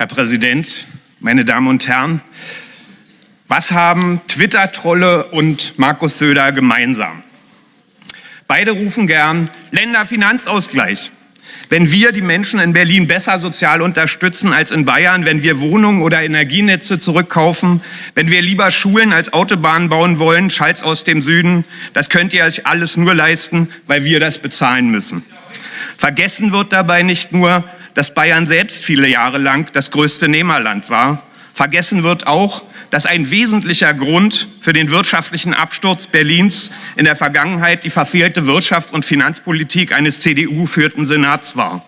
Herr Präsident, meine Damen und Herren, was haben Twitter-Trolle und Markus Söder gemeinsam? Beide rufen gern Länderfinanzausgleich. Wenn wir die Menschen in Berlin besser sozial unterstützen als in Bayern, wenn wir Wohnungen oder Energienetze zurückkaufen, wenn wir lieber Schulen als Autobahnen bauen wollen, Schalz aus dem Süden, das könnt ihr euch alles nur leisten, weil wir das bezahlen müssen. Vergessen wird dabei nicht nur, dass Bayern selbst viele Jahre lang das größte Nehmerland war. Vergessen wird auch, dass ein wesentlicher Grund für den wirtschaftlichen Absturz Berlins in der Vergangenheit die verfehlte Wirtschafts- und Finanzpolitik eines CDU-führten Senats war.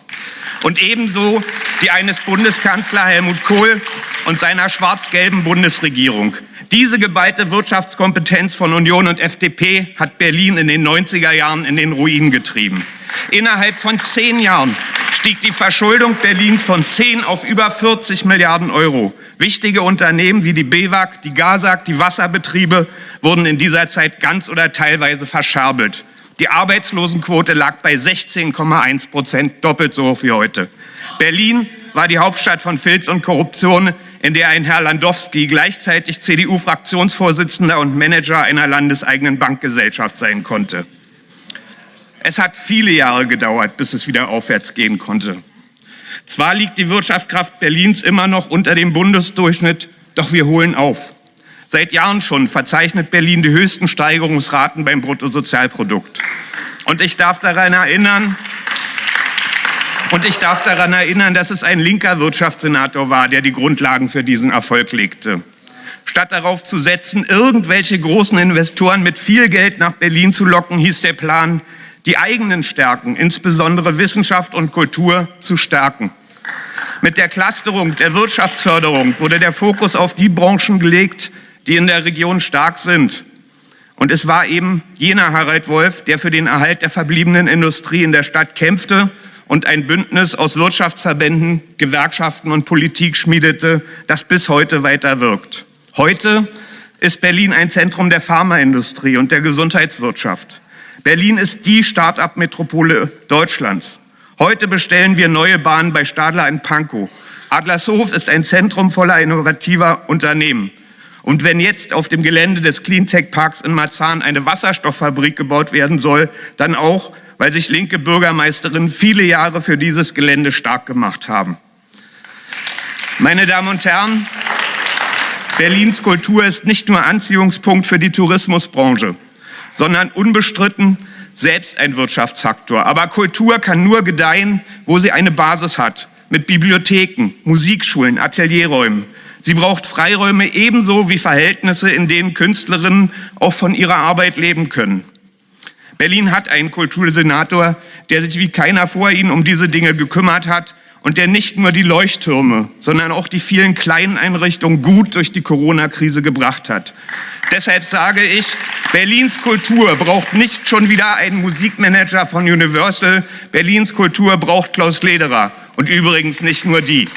Und ebenso die eines Bundeskanzler Helmut Kohl und seiner schwarz-gelben Bundesregierung. Diese geballte Wirtschaftskompetenz von Union und FDP hat Berlin in den 90er Jahren in den Ruin getrieben. Innerhalb von zehn Jahren stieg die Verschuldung Berlins von 10 auf über 40 Milliarden Euro. Wichtige Unternehmen wie die BEWAG, die GASAG, die Wasserbetriebe wurden in dieser Zeit ganz oder teilweise verscherbelt. Die Arbeitslosenquote lag bei 16,1 Prozent, doppelt so hoch wie heute. Berlin war die Hauptstadt von Filz und Korruption, in der ein Herr Landowski gleichzeitig CDU-Fraktionsvorsitzender und Manager einer landeseigenen Bankgesellschaft sein konnte. Es hat viele Jahre gedauert, bis es wieder aufwärts gehen konnte. Zwar liegt die Wirtschaftskraft Berlins immer noch unter dem Bundesdurchschnitt, doch wir holen auf. Seit Jahren schon verzeichnet Berlin die höchsten Steigerungsraten beim Bruttosozialprodukt. Und ich darf daran erinnern, und ich darf daran erinnern, dass es ein linker Wirtschaftssenator war, der die Grundlagen für diesen Erfolg legte. Statt darauf zu setzen, irgendwelche großen Investoren mit viel Geld nach Berlin zu locken, hieß der Plan, die eigenen Stärken, insbesondere Wissenschaft und Kultur, zu stärken. Mit der Clusterung der Wirtschaftsförderung wurde der Fokus auf die Branchen gelegt, die in der Region stark sind. Und es war eben jener Harald Wolf, der für den Erhalt der verbliebenen Industrie in der Stadt kämpfte und ein Bündnis aus Wirtschaftsverbänden, Gewerkschaften und Politik schmiedete, das bis heute weiter wirkt. Heute ist Berlin ein Zentrum der Pharmaindustrie und der Gesundheitswirtschaft. Berlin ist die Start-up-Metropole Deutschlands. Heute bestellen wir neue Bahnen bei Stadler in Pankow. Adlershof ist ein Zentrum voller innovativer Unternehmen. Und wenn jetzt auf dem Gelände des Cleantech-Parks in Marzahn eine Wasserstofffabrik gebaut werden soll, dann auch, weil sich linke Bürgermeisterinnen viele Jahre für dieses Gelände stark gemacht haben. Meine Damen und Herren, Berlins Kultur ist nicht nur Anziehungspunkt für die Tourismusbranche sondern unbestritten selbst ein Wirtschaftsfaktor. Aber Kultur kann nur gedeihen, wo sie eine Basis hat, mit Bibliotheken, Musikschulen, Atelierräumen. Sie braucht Freiräume ebenso wie Verhältnisse, in denen Künstlerinnen auch von ihrer Arbeit leben können. Berlin hat einen Kultursenator, der sich wie keiner vor ihnen um diese Dinge gekümmert hat und der nicht nur die Leuchttürme, sondern auch die vielen kleinen Einrichtungen gut durch die Corona-Krise gebracht hat. Deshalb sage ich, Berlins Kultur braucht nicht schon wieder einen Musikmanager von Universal. Berlins Kultur braucht Klaus Lederer. Und übrigens nicht nur die.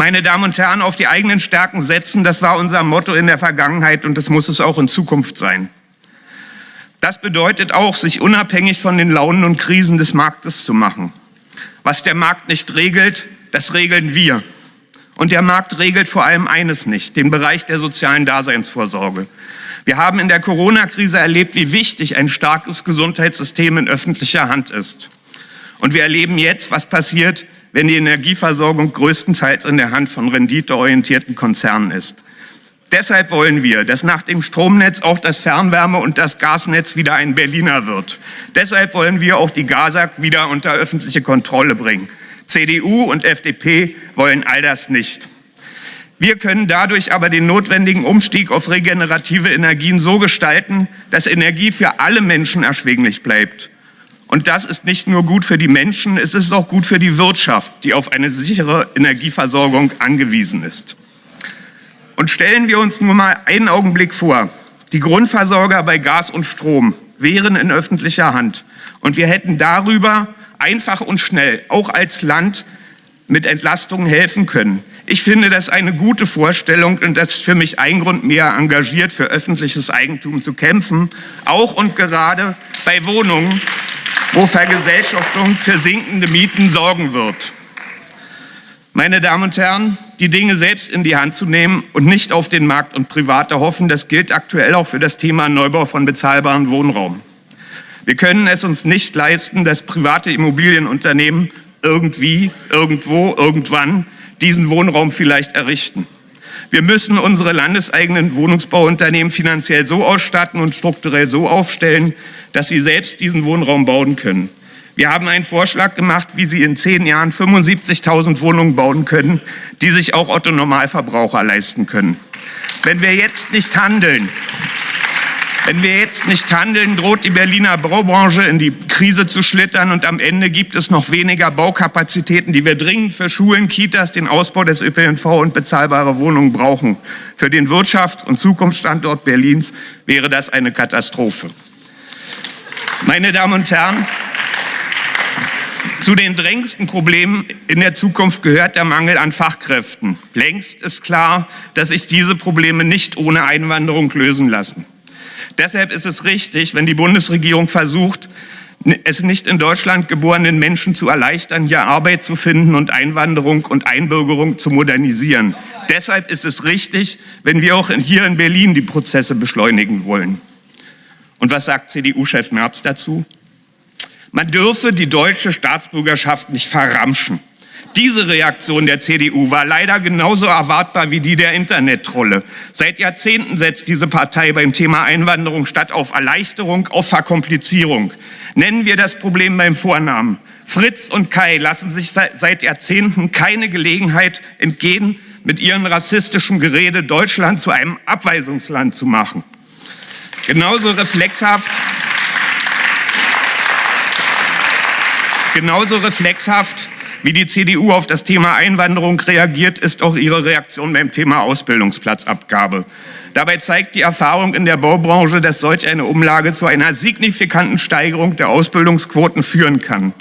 Meine Damen und Herren, auf die eigenen Stärken setzen, das war unser Motto in der Vergangenheit und das muss es auch in Zukunft sein. Das bedeutet auch, sich unabhängig von den Launen und Krisen des Marktes zu machen. Was der Markt nicht regelt, das regeln wir. Und der Markt regelt vor allem eines nicht, den Bereich der sozialen Daseinsvorsorge. Wir haben in der Corona-Krise erlebt, wie wichtig ein starkes Gesundheitssystem in öffentlicher Hand ist. Und wir erleben jetzt, was passiert, wenn die Energieversorgung größtenteils in der Hand von renditeorientierten Konzernen ist. Deshalb wollen wir, dass nach dem Stromnetz auch das Fernwärme- und das Gasnetz wieder ein Berliner wird. Deshalb wollen wir auch die GASAG wieder unter öffentliche Kontrolle bringen. CDU und FDP wollen all das nicht. Wir können dadurch aber den notwendigen Umstieg auf regenerative Energien so gestalten, dass Energie für alle Menschen erschwinglich bleibt. Und das ist nicht nur gut für die Menschen, es ist auch gut für die Wirtschaft, die auf eine sichere Energieversorgung angewiesen ist. Und stellen wir uns nur mal einen Augenblick vor, die Grundversorger bei Gas und Strom wären in öffentlicher Hand und wir hätten darüber einfach und schnell, auch als Land, mit Entlastungen helfen können. Ich finde das eine gute Vorstellung und das ist für mich ein Grund mehr, engagiert für öffentliches Eigentum zu kämpfen, auch und gerade bei Wohnungen, wo Vergesellschaftung für sinkende Mieten sorgen wird. Meine Damen und Herren, die Dinge selbst in die Hand zu nehmen und nicht auf den Markt und Private hoffen, das gilt aktuell auch für das Thema Neubau von bezahlbarem Wohnraum. Wir können es uns nicht leisten, dass private Immobilienunternehmen irgendwie, irgendwo, irgendwann diesen Wohnraum vielleicht errichten. Wir müssen unsere landeseigenen Wohnungsbauunternehmen finanziell so ausstatten und strukturell so aufstellen, dass sie selbst diesen Wohnraum bauen können. Wir haben einen Vorschlag gemacht, wie Sie in zehn Jahren 75.000 Wohnungen bauen können, die sich auch Otto Normalverbraucher leisten können. Wenn wir jetzt nicht handeln, wenn wir jetzt nicht handeln, droht die Berliner Baubranche in die Krise zu schlittern und am Ende gibt es noch weniger Baukapazitäten, die wir dringend für Schulen, Kitas, den Ausbau des ÖPNV und bezahlbare Wohnungen brauchen. Für den Wirtschafts- und Zukunftsstandort Berlins wäre das eine Katastrophe. Meine Damen und Herren, zu den drängendsten Problemen in der Zukunft gehört der Mangel an Fachkräften. Längst ist klar, dass sich diese Probleme nicht ohne Einwanderung lösen lassen. Deshalb ist es richtig, wenn die Bundesregierung versucht, es nicht in Deutschland geborenen Menschen zu erleichtern, hier Arbeit zu finden und Einwanderung und Einbürgerung zu modernisieren. Deshalb ist es richtig, wenn wir auch hier in Berlin die Prozesse beschleunigen wollen. Und was sagt CDU-Chef Merz dazu? Man dürfe die deutsche Staatsbürgerschaft nicht verramschen. Diese Reaktion der CDU war leider genauso erwartbar wie die der Internettrolle. Seit Jahrzehnten setzt diese Partei beim Thema Einwanderung statt auf Erleichterung auf Verkomplizierung. Nennen wir das Problem beim Vornamen. Fritz und Kai lassen sich seit Jahrzehnten keine Gelegenheit entgehen, mit ihrem rassistischen Gerede Deutschland zu einem Abweisungsland zu machen. Genauso reflexhaft Genauso reflexhaft wie die CDU auf das Thema Einwanderung reagiert, ist auch ihre Reaktion beim Thema Ausbildungsplatzabgabe. Dabei zeigt die Erfahrung in der Baubranche, dass solch eine Umlage zu einer signifikanten Steigerung der Ausbildungsquoten führen kann.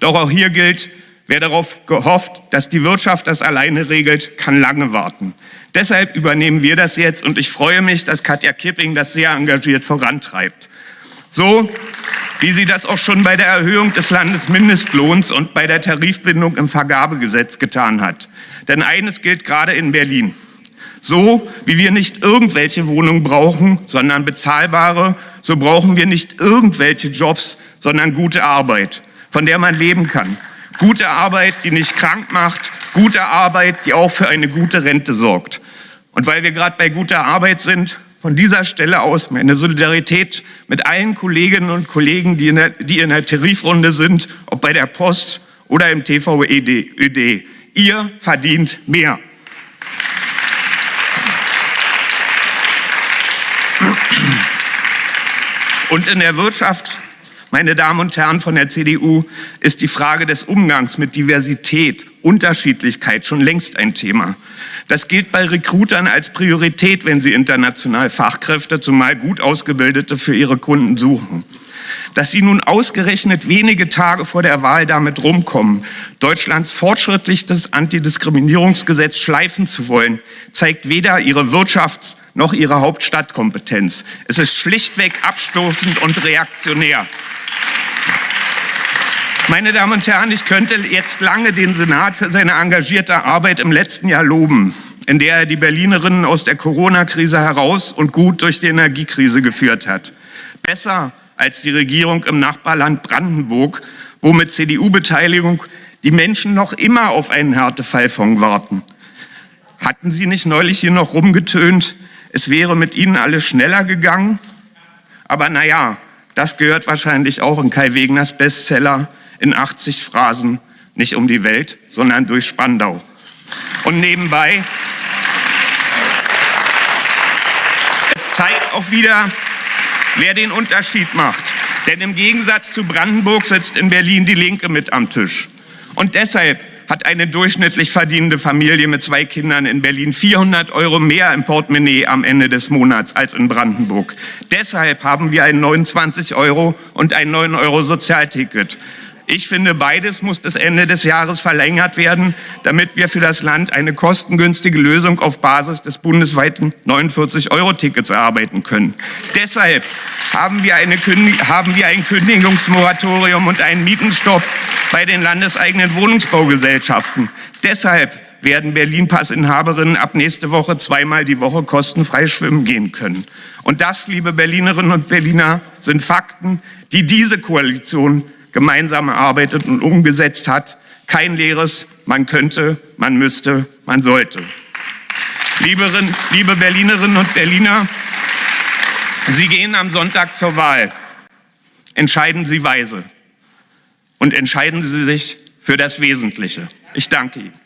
Doch auch hier gilt, wer darauf gehofft, dass die Wirtschaft das alleine regelt, kann lange warten. Deshalb übernehmen wir das jetzt und ich freue mich, dass Katja Kipping das sehr engagiert vorantreibt. So wie sie das auch schon bei der Erhöhung des Landesmindestlohns und bei der Tarifbindung im Vergabegesetz getan hat. Denn eines gilt gerade in Berlin. So wie wir nicht irgendwelche Wohnungen brauchen, sondern bezahlbare, so brauchen wir nicht irgendwelche Jobs, sondern gute Arbeit, von der man leben kann. Gute Arbeit, die nicht krank macht, gute Arbeit, die auch für eine gute Rente sorgt. Und weil wir gerade bei guter Arbeit sind, von dieser Stelle aus meine Solidarität mit allen Kolleginnen und Kollegen, die in der, die in der Tarifrunde sind, ob bei der Post oder im TVÖD. Ihr verdient mehr. Und in der Wirtschaft meine Damen und Herren von der CDU, ist die Frage des Umgangs mit Diversität, Unterschiedlichkeit schon längst ein Thema. Das gilt bei Recruitern als Priorität, wenn sie international Fachkräfte, zumal gut ausgebildete, für ihre Kunden suchen. Dass sie nun ausgerechnet wenige Tage vor der Wahl damit rumkommen, Deutschlands fortschrittlichstes Antidiskriminierungsgesetz schleifen zu wollen, zeigt weder ihre Wirtschafts- noch ihre Hauptstadtkompetenz. Es ist schlichtweg abstoßend und reaktionär. Meine Damen und Herren, ich könnte jetzt lange den Senat für seine engagierte Arbeit im letzten Jahr loben, in der er die Berlinerinnen aus der Corona-Krise heraus und gut durch die Energiekrise geführt hat. Besser als die Regierung im Nachbarland Brandenburg, wo mit CDU-Beteiligung die Menschen noch immer auf einen Härtefallfonds warten. Hatten Sie nicht neulich hier noch rumgetönt, es wäre mit Ihnen alles schneller gegangen? Aber naja, das gehört wahrscheinlich auch in Kai Wegners Bestseller in 80 Phrasen nicht um die Welt, sondern durch Spandau. Und nebenbei, es zeigt auch wieder, wer den Unterschied macht. Denn im Gegensatz zu Brandenburg sitzt in Berlin die Linke mit am Tisch. Und deshalb hat eine durchschnittlich verdienende Familie mit zwei Kindern in Berlin 400 Euro mehr im Portemonnaie am Ende des Monats als in Brandenburg. Deshalb haben wir ein 29 Euro und ein 9 Euro Sozialticket. Ich finde, beides muss bis Ende des Jahres verlängert werden, damit wir für das Land eine kostengünstige Lösung auf Basis des bundesweiten 49-Euro-Tickets erarbeiten können. Deshalb haben wir, haben wir ein Kündigungsmoratorium und einen Mietenstopp bei den landeseigenen Wohnungsbaugesellschaften. Deshalb werden Berlin-Passinhaberinnen ab nächste Woche zweimal die Woche kostenfrei schwimmen gehen können. Und das, liebe Berlinerinnen und Berliner, sind Fakten, die diese Koalition gemeinsam erarbeitet und umgesetzt hat. Kein leeres Man könnte, man müsste, man sollte. Lieberen, liebe Berlinerinnen und Berliner, Sie gehen am Sonntag zur Wahl. Entscheiden Sie weise und entscheiden Sie sich für das Wesentliche. Ich danke Ihnen.